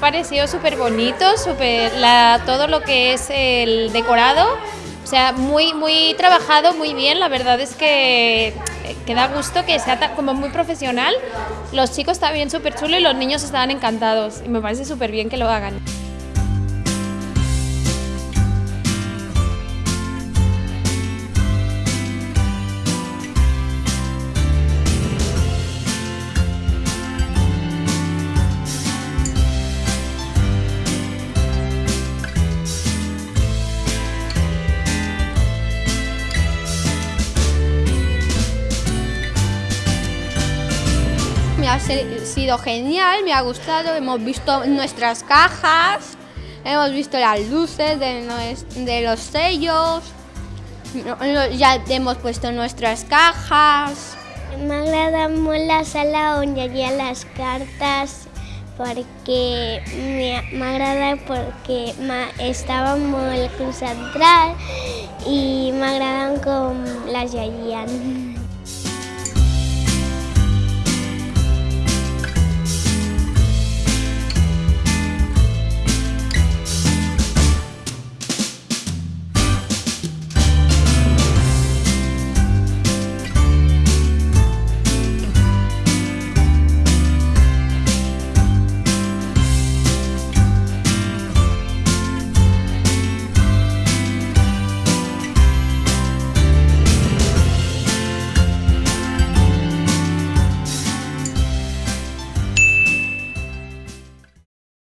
pareció súper bonito, super, todo lo que es el decorado, o sea, muy, muy trabajado, muy bien, la verdad es que, que da gusto que sea como muy profesional, los chicos bien súper chulo y los niños estaban encantados. Y me parece súper bien que lo hagan. Ha sido genial, me ha gustado, hemos visto nuestras cajas, hemos visto las luces de, los sellos, ya hemos puesto nuestras cajas. M'agrada molt la sala on hi havia les cartes perquè m'agrada perquè estava molt concentrat i m'agraden com les llegien.